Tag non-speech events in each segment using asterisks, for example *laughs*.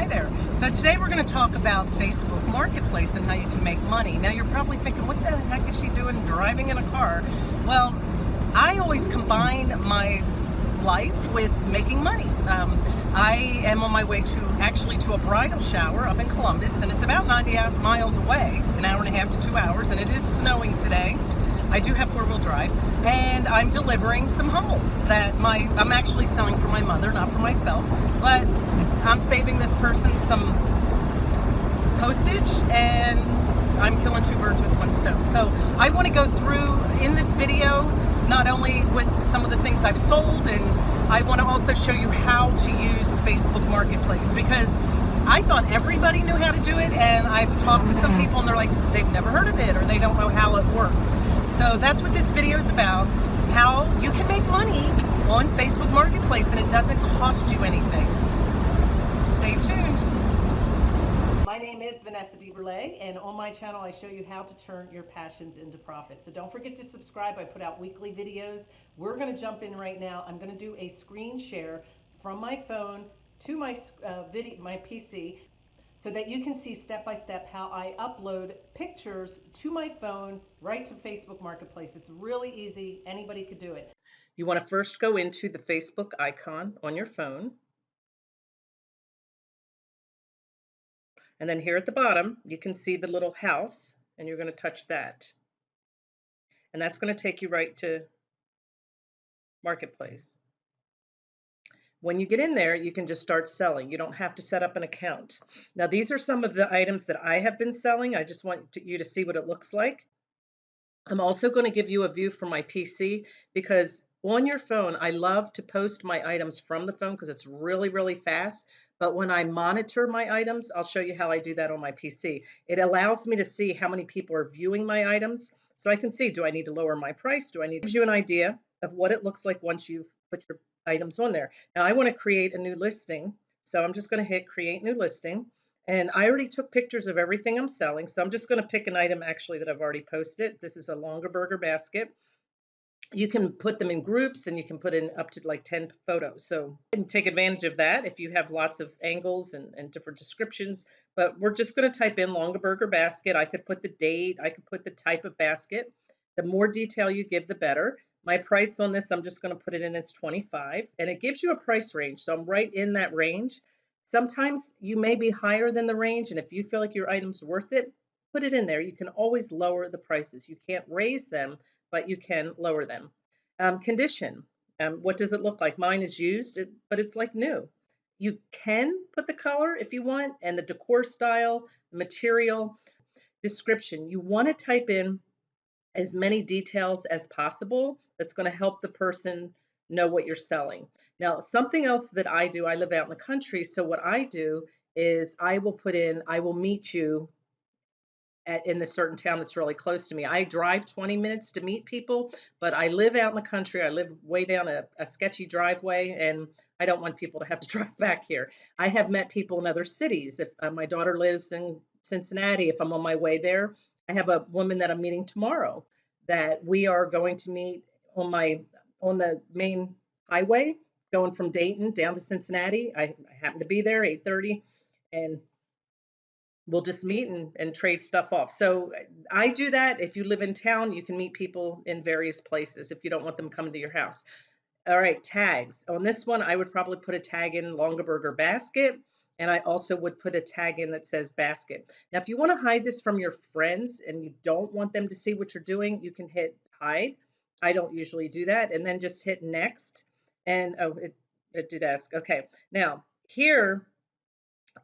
Hi there. So today we're going to talk about Facebook Marketplace and how you can make money. Now you're probably thinking, what the heck is she doing driving in a car? Well, I always combine my life with making money. Um, I am on my way to actually to a bridal shower up in Columbus and it's about 90 miles away, an hour and a half to two hours, and it is snowing today. I do have four-wheel drive, and I'm delivering some Hummels that my I'm actually selling for my mother, not for myself, but I'm saving this person some postage and I'm killing two birds with one stone. So I want to go through in this video not only with some of the things I've sold and I want to also show you how to use Facebook Marketplace because I thought everybody knew how to do it and I've talked to some mm-hmm. people and they're like they've never heard of it or they don't know how it works. So that's what this video is about, how you can make money on Facebook Marketplace and it doesn't cost you anything. Stay tuned. My name is Vanessa DeBurle and on my channel I show you how to turn your passions into profit. So don't forget to subscribe. I put out weekly videos. We're going to jump in right now. I'm going to do a screen share from my phone to my uh, video, my PC so that you can see step by step how I upload pictures to my phone right to Facebook Marketplace. It's really easy. Anybody could do it. You want to first go into the Facebook icon on your phone. And then here at the bottom, you can see the little house and you're going to touch that. And that's going to take you right to Marketplace. When you get in there, you can just start selling. You don't have to set up an account. Now, these are some of the items that I have been selling. I just want to, you to see what it looks like. I'm also going to give you a view from my PC because on your phone, I love to post my items from the phone because it's really, really fast. But when I monitor my items, I'll show you how I do that on my PC. It allows me to see how many people are viewing my items. So I can see, do I need to lower my price? Do I need to give you an idea of what it looks like once you've put your items on there. Now I want to create a new listing. So I'm just going to hit create new listing. And I already took pictures of everything I'm selling. So I'm just going to pick an item actually that I've already posted. This is a Longaberger basket. You can put them in groups and you can put in up to like 10 photos. So take advantage of that if you have lots of angles and, and different descriptions. But we're just going to type in Longaberger basket. I could put the date. I could put the type of basket. The more detail you give, the better. My price on this, I'm just going to put it in as 25 and it gives you a price range. So I'm right in that range. Sometimes you may be higher than the range and if you feel like your item's worth it, put it in there. You can always lower the prices. You can't raise them, but you can lower them. Um, condition, um, what does it look like? Mine is used, but it's like new. You can put the color if you want and the decor style, material, description. You want to type in as many details as possible that's going to help the person know what you're selling. Now, something else that I do, I live out in the country, so what I do is I will put in, I will meet you at, in a certain town that's really close to me. I drive 20 minutes to meet people, but I live out in the country. I live way down a, a sketchy driveway, and I don't want people to have to *laughs* drive back here. I have met people in other cities. If uh, my daughter lives in Cincinnati, if I'm on my way there, I have a woman that I'm meeting tomorrow that we are going to meet on my on the main highway going from Dayton down to Cincinnati. I, I happen to be there 8:30 and we'll just meet and, and trade stuff off. So I do that. If you live in town, you can meet people in various places if you don't want them coming to your house. All right, tags. On this one, I would probably put a tag in Longaberger basket and I also would put a tag in that says basket. Now, if you want to hide this from your friends and you don't want them to see what you're doing, you can hit hide. I don't usually do that. And then just hit next. And oh, it, it did ask. Okay. Now, here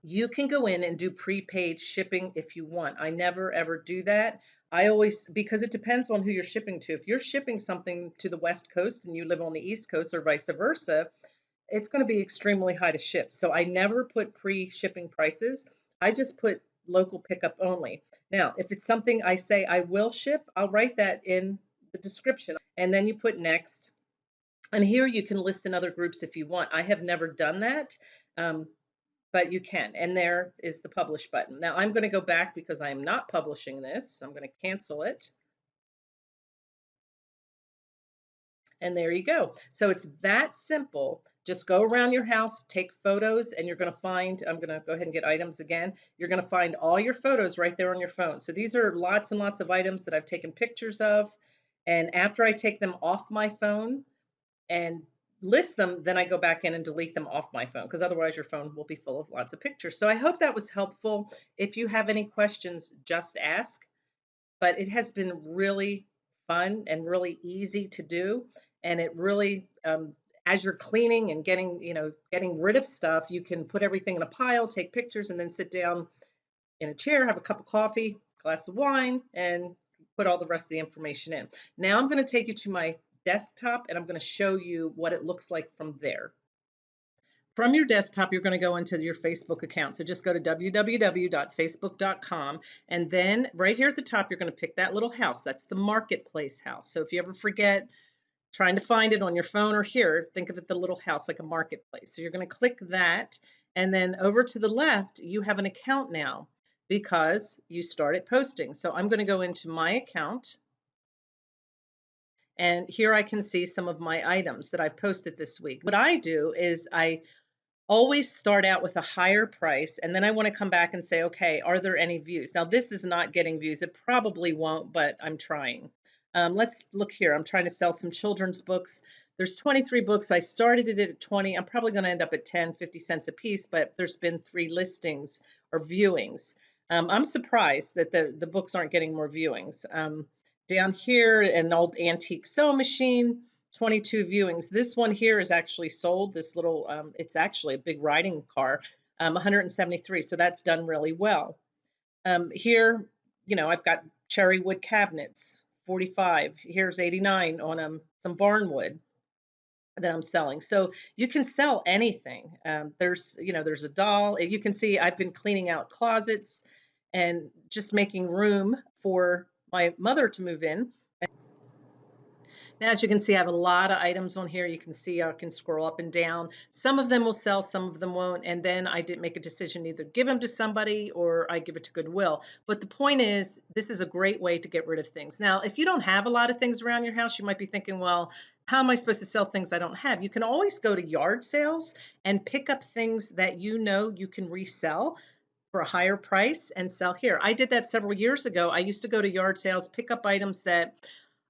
you can go in and do prepaid shipping if you want. I never ever do that. I always, because it depends on who you're shipping to. If you're shipping something to the West Coast and you live on the East Coast or vice versa, it's going to be extremely high to ship. So I never put pre-shipping prices. I just put local pickup only. Now, if it's something I say I will ship, I'll write that in the description and then you put next. And here you can list in other groups if you want. I have never done that, um, but you can. And there is the publish button. Now I'm going to go back because I am not publishing this. I'm going to cancel it. And there you go. So it's that simple Just go around your house, take photos, and you're going to find, I'm going to go ahead and get items again. You're going to find all your photos right there on your phone. So these are lots and lots of items that I've taken pictures of. And after I take them off my phone and list them, then I go back in and delete them off my phone because otherwise your phone will be full of lots of pictures. So I hope that was helpful. If you have any questions, just ask. But it has been really fun and really easy to do. And it really, um, as you're cleaning and getting, you know, getting rid of stuff, you can put everything in a pile, take pictures, and then sit down in a chair, have a cup of coffee, glass of wine, and put all the rest of the information in. Now I'm going to take you to my desktop and I'm going to show you what it looks like from there. From your desktop, you're going to go into your Facebook account. So just go to www.facebook.com and then right here at the top, you're going to pick that little house. That's the marketplace house. So if you ever forget trying to find it on your phone or here, think of it the little house like a marketplace. So you're going to click that and then over to the left, you have an account now because you started posting. So I'm going to go into my account and here I can see some of my items that I've posted this week. What I do is I always start out with a higher price and then I want to come back and say, okay, are there any views? Now this is not getting views. It probably won't, but I'm trying. Um, let's look here. I'm trying to sell some children's books. There's 23 books. I started it at 20. I'm probably going to end up at 10, 50 cents a piece, but there's been three listings or viewings. Um, I'm surprised that the, the books aren't getting more viewings. Um, down here, an old antique sewing machine, 22 viewings. This one here is actually sold. This little, um, it's actually a big riding car, um, 173. So that's done really well. Um, here, you know, I've got cherry wood cabinets, 45. Here's 89 on um, some barnwood that I'm selling. So you can sell anything. Um, there's, you know, there's a doll. You can see I've been cleaning out closets and just making room for my mother to move in. Now, as you can see, I have a lot of items on here. You can see I can scroll up and down. Some of them will sell, some of them won't. And then I did make a decision either give them to somebody or I give it to Goodwill. But the point is, this is a great way to get rid of things. Now, if you don't have a lot of things around your house, you might be thinking, well, how am I supposed to sell things I don't have? You can always go to yard sales and pick up things that you know you can resell for a higher price and sell here. I did that several years ago. I used to go to yard sales, pick up items that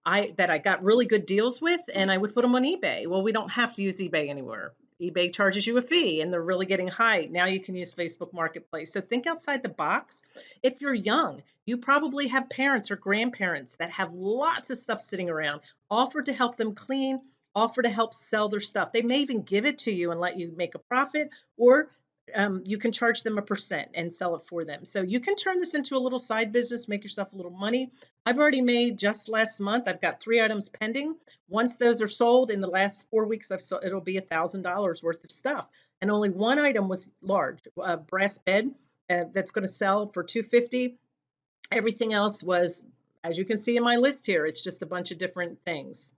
I that I got really good deals with, and I would put them on eBay. Well, we don't have to use eBay anymore. eBay charges you a fee, and they're really getting high. Now you can use Facebook Marketplace. So think outside the box. If you're young, you probably have parents or grandparents that have lots of stuff sitting around. Offer to help them clean. Offer to help sell their stuff. They may even give it to you and let you make a profit, or um, you can charge them a percent and sell it for them. So you can turn this into a little side business, make yourself a little money. I've already made just last month, I've got three items pending. Once those are sold in the last four weeks, I've sold, it'll be a $1,000 worth of stuff. And only one item was large, a brass bed uh, that's going to sell for 250 Everything else was, as you can see in my list here, it's just a bunch of different things.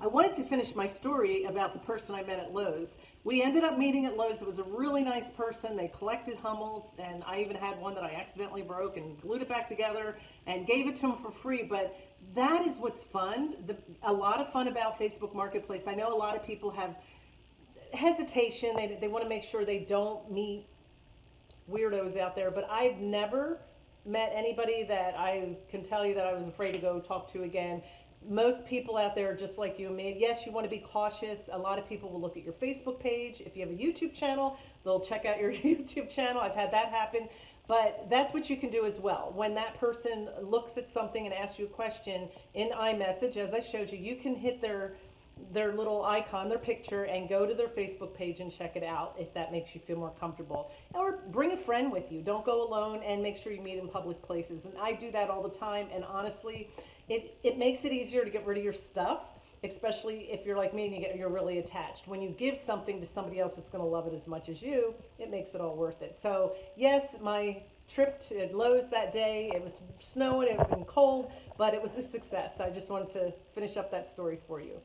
I wanted to finish my story about the person I met at Lowe's. We ended up meeting at Lowe's. It was a really nice person. They collected Hummels, and I even had one that I accidentally broke and glued it back together and gave it to him for free. But that is what's fun. The, a lot of fun about Facebook Marketplace. I know a lot of people have hesitation. They, they want to make sure they don't meet weirdos out there, but I've never met anybody that I can tell you that I was afraid to go talk to again most people out there are just like you and me. Yes, you want to be cautious. A lot of people will look at your Facebook page. If you have a YouTube channel, they'll check out your *laughs* YouTube channel. I've had that happen. But that's what you can do as well. When that person looks at something and asks you a question in iMessage, as I showed you, you can hit their their little icon, their picture, and go to their Facebook page and check it out if that makes you feel more comfortable. Or bring a friend with you. Don't go alone and make sure you meet in public places. And I do that all the time. And honestly, it, it makes it easier to get rid of your stuff, especially if you're like me and you get, you're really attached. When you give something to somebody else that's going to love it as much as you, it makes it all worth it. So yes, my trip to Lowe's that day, it was snowing, it was cold, but it was a success. I just wanted to finish up that story for you.